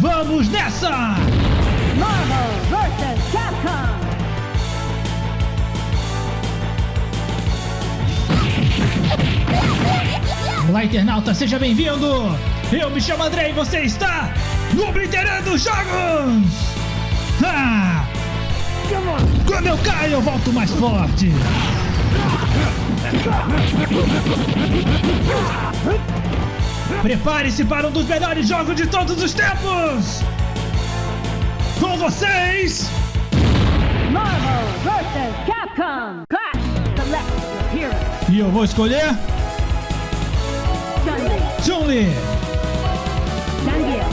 Vamos nessa! Marvel vs. Capcom. Olá, internauta, seja bem-vindo! Eu me chamo André e você está no Obliterando Jogos! Ah! Quando eu caio, eu volto mais forte! Prepare-se para um dos melhores jogos de todos os tempos! Com vocês, Marvel vs. Capcom. Clash. Select your hero. e eu vou escolher Chun-Li.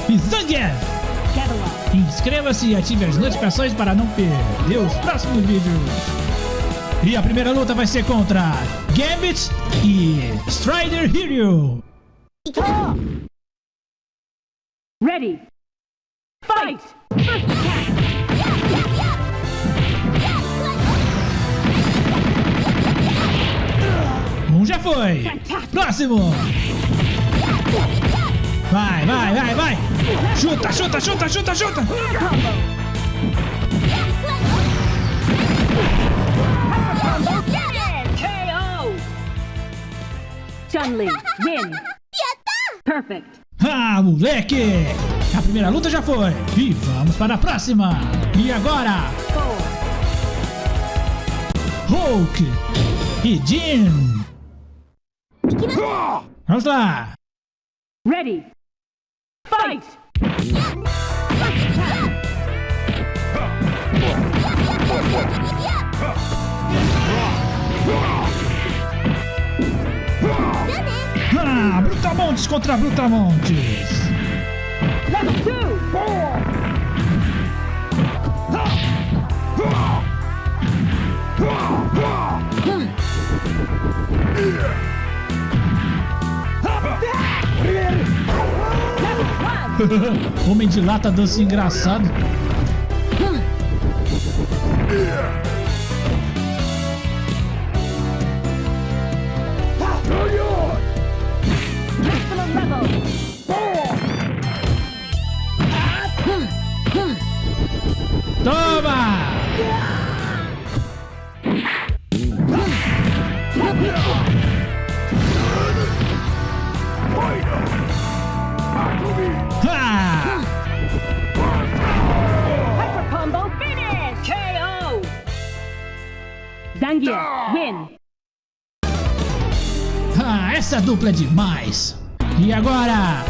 E Zangief! Inscreva-se e ative as notificações para não perder os próximos vídeos. E a primeira luta vai ser contra Gambit e Strider Hero. Ready. Fight. First attack. Um já foi. Próximo. Vai, vai, vai, vai. Chuta, chuta, chuta, chuta, chuta. Chun-Li. Win. Perfect. Ah, moleque. A primeira luta já foi. E vamos para a próxima. E agora. Hulk e Jin. Vamos lá. Ready. Fight. Brutamontes contra Brutamontes. Homem de lata dança engraçado. Win. Ah, essa dupla é demais! E agora.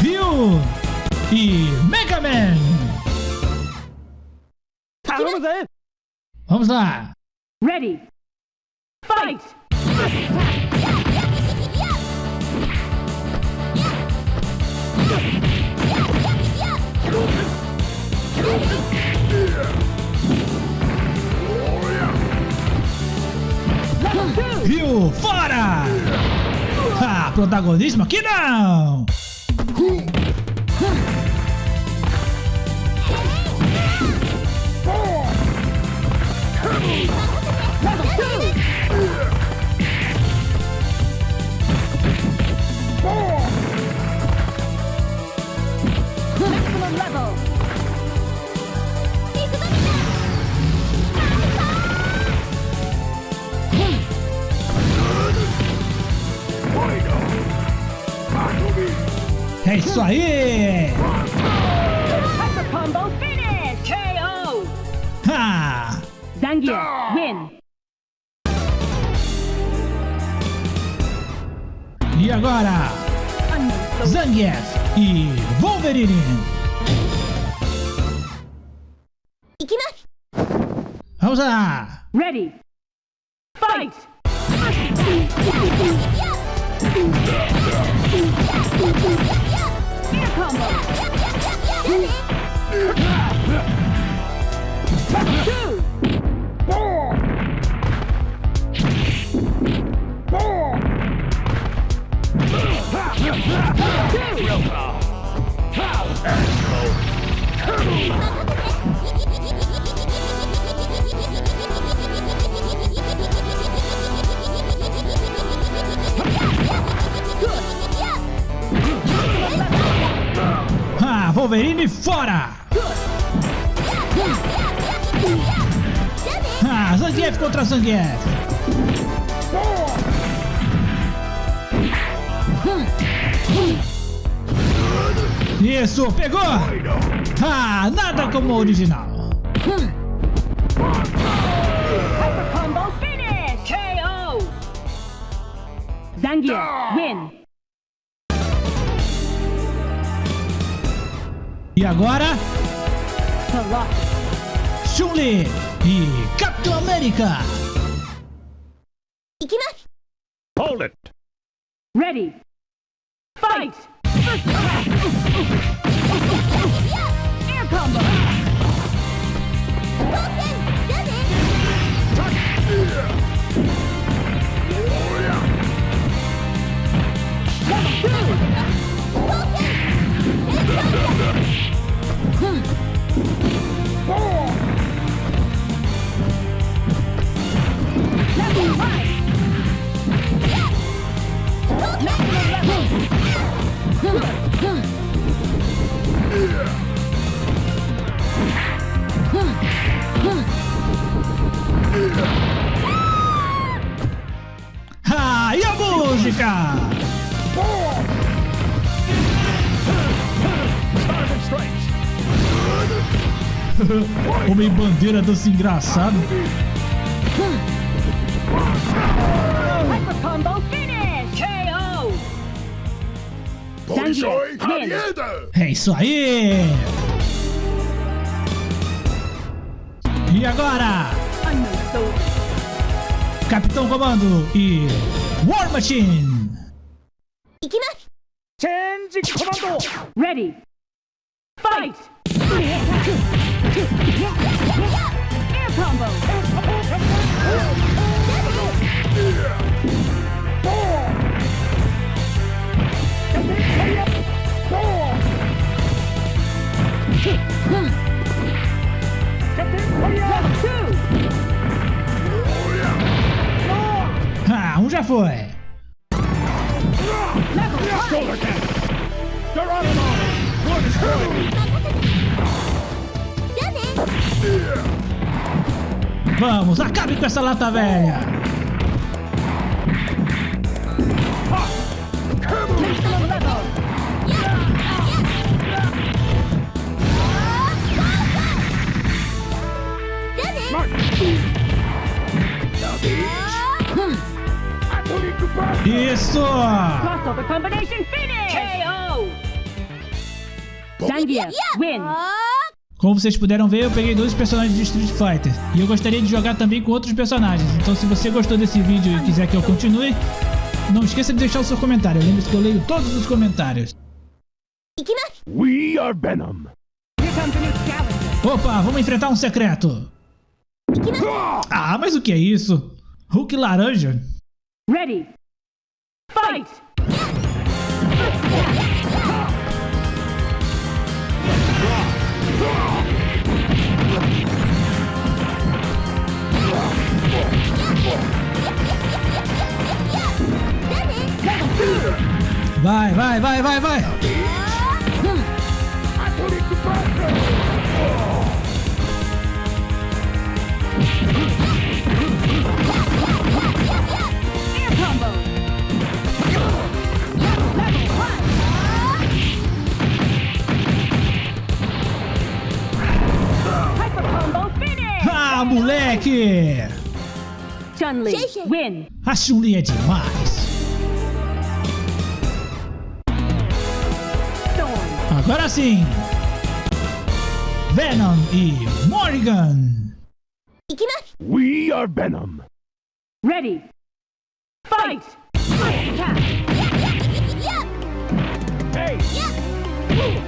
Ryu e Mega Man! Vamos lá! Ready. Fight. Ryu, fora! Ah, protagonismo aqui não! Level. É isso aí! Ah! Zangief. Win. E agora. Zangief e Wolverine! Vamos lá! Ready. Fight. Combo. Wolverine fora! Ah, Zangief contra Zangief! Isso, pegou! Ah, nada como o original! Zangief, win! E agora. Chun-Li e Capitão América! Hold it! Ready! Fight! First attack! Air combo! Level música? Homem bandeira dança engraçado. Hyper combo finish! KO! Polisoi Zangief, win! Harieda! É isso aí! E agora, Unknown soldier. Capitão Comando e War Machine! Change commando! Ready! Fight! Air combo! Level happening? Vamos, acabe com essa lata velha! Blast! Isso! Crossover combination finish! KO! Zangief, win! Como vocês puderam ver, eu peguei dois personagens de Street Fighter. E eu gostaria de jogar também com outros personagens. Então se você gostou desse vídeo e quiser que eu continue, não esqueça de deixar o seu comentário. Lembre-se que eu leio todos os comentários. We are Venom! Opa, vamos enfrentar um secreto! Ah, mas o que é isso? Hulk laranja? Ready! Fight! Vai, vai, vai, vai, vai! Moleque! Chun-Li, win! A Chun-Li é demais! Agora sim! Venom e Morrigan! We are Venom! Ready! Fight!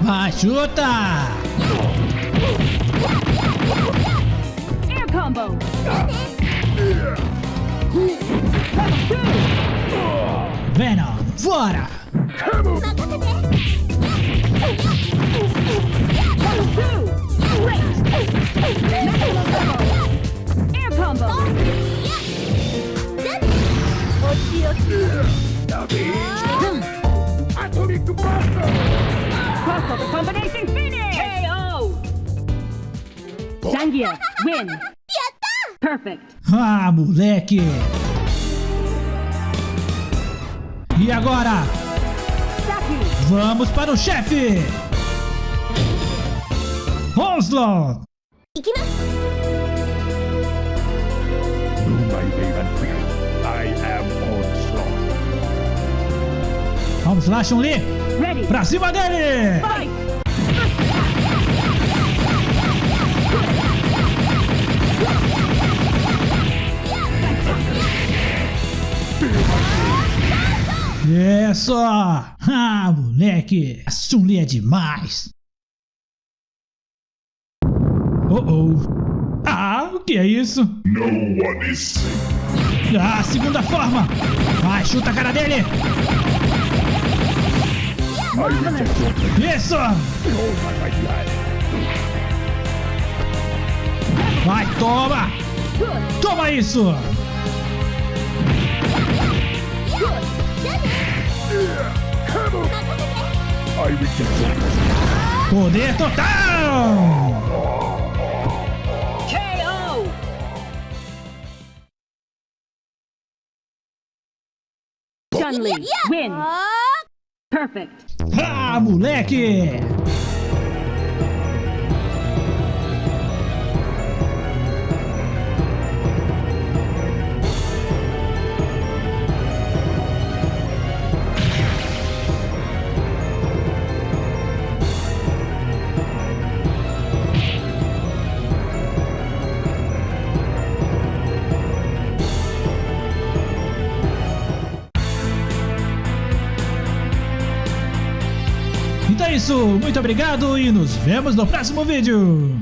Vai, chuta! combo. Venom, Vora! Air combo! Atomic Buster! Crossover combination finish! KO! Zangief, win! Perfect. Ah, moleque! E agora? Saki, Vamos para o chefe! Onslaught. Vamos lá, Chun-Li! ready. Pra cima dele! Fight. Isso! Ah, moleque! A Chun-Li é demais! Oh, oh! Ah, o que é isso? No one is safe. Ah, segunda forma! Vai, chuta a cara dele! Plan. Isso! Vai, toma! Toma isso! Poder total! KO. Chun-Li, win. Perfect. Ah, moleque! Isso, muito obrigado e nos vemos no próximo vídeo!